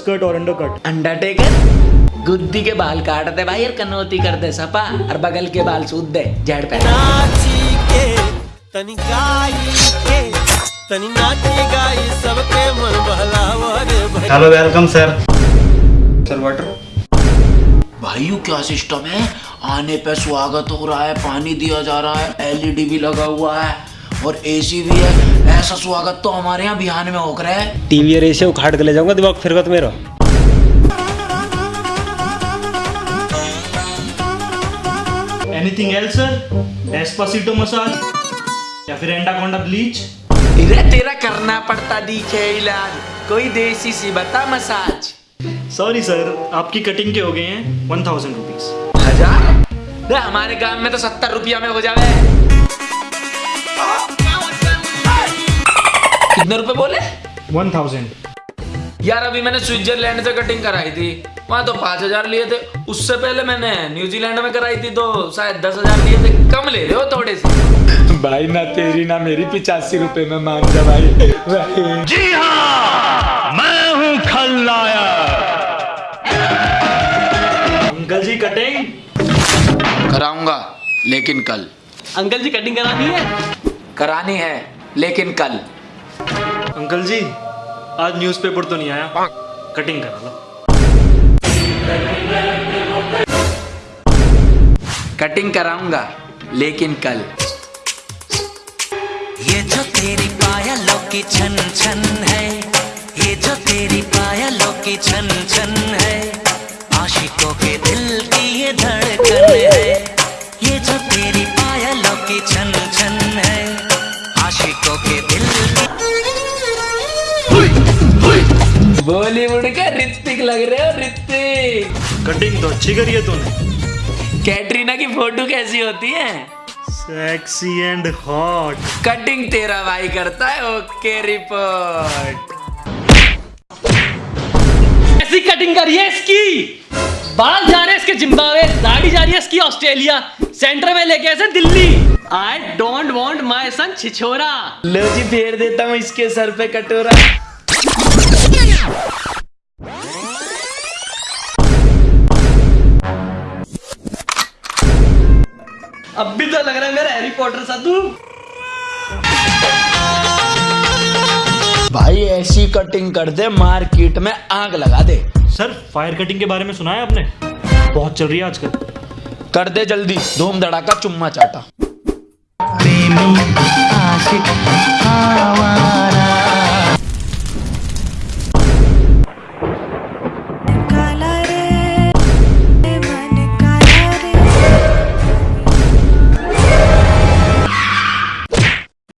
Skirt और under cut Undertaker गुद्दी के बाल काट दे भाई और कनौती कर दे सपा और बगल के बाल सूद दे जड़ पे नाची के तनी गाई के तनी नाची गाई सबके मन बहलावा रे भाई। Hello welcome sir sir water भाई क्या सिस्टम है? आने पे स्वागत हो रहा है पानी दिया जा रहा है एलईडी भी लगा हुआ है। और एसी भी है ऐसा स्वागत तो हमारे यहाँ बिहान में होकर रहा है। टीवी और एसी उखाड़ के ले जाऊँगा दिमाग फिरकत मेरा। एनीथिंग एल्स सर मसाज या फिर एंडाकोंडा ब्लीच इधर तेरा करना पड़ता दिखे इलाज। कोई देसी सी बता मसाज सॉरी सर आपकी कटिंग के हो गए हैं वन थाउज़ेंड रुपीज़ हज़ार? हमारे गाँव में तो सत्तर रुपया में हो जावे। कितने रुपए बोले? One thousand. यार अभी मैंने स्विट्जरलैंड से कटिंग कराई थी। वहाँ तो पाँच हज़ार लिए थे। उससे पहले मैंने न्यूजीलैंड में कराई थी तो शायद दस हज़ार लिए थे। कम ले रहे हो थोड़े से। भाई ना तेरी ना मेरी पिचासी रुपए में मान जा भाई। जी हाँ मैं हूँ खलनायक अंकल जी कटिंग? कराऊँगा लेकिन कल। अंकल जी कटिंग करानी है? करानी है लेकिन कल। अंकल जी आज न्यूज़पेपर तो नहीं आया। कटिंग करा लो। कटिंग कराऊँगा लेकिन कल। ये जो तेरी पायलों की छन छन है ये जो तेरी पायलों की छन छन है आशिकों के दिल की ये धड़कन है। बॉलीवुड का ऋतिक लग रहे हो ऋतिक। कटिंग तो अच्छी करी है तूने। कैटरीना की फ़ोटो कैसी होती है? सेक्सी एंड हॉट कटिंग तेरा भाई करता है ओके रिपोर्ट। ऐसी कटिंग करिए इसकी। बाल जा रहे हैं इसके जिम्बावे दाढ़ी जा रही है इसकी ऑस्ट्रेलिया। सेंटर में लेके ऐसे Delhi. I don't want my son छिछोरा। लो जी फेर देता हूँ इसके सर पे कटोरा। अब भी तो लग रहा है मेरा हैरी पॉटर साधु भाई ऐसी कटिंग कर दे मार्केट में आग लगा दे। सर फायर कटिंग के बारे में सुना है आपने? बहुत चल रही है आजकल। कर दे जल्दी धूम धड़ाका चुम्मा चाटा।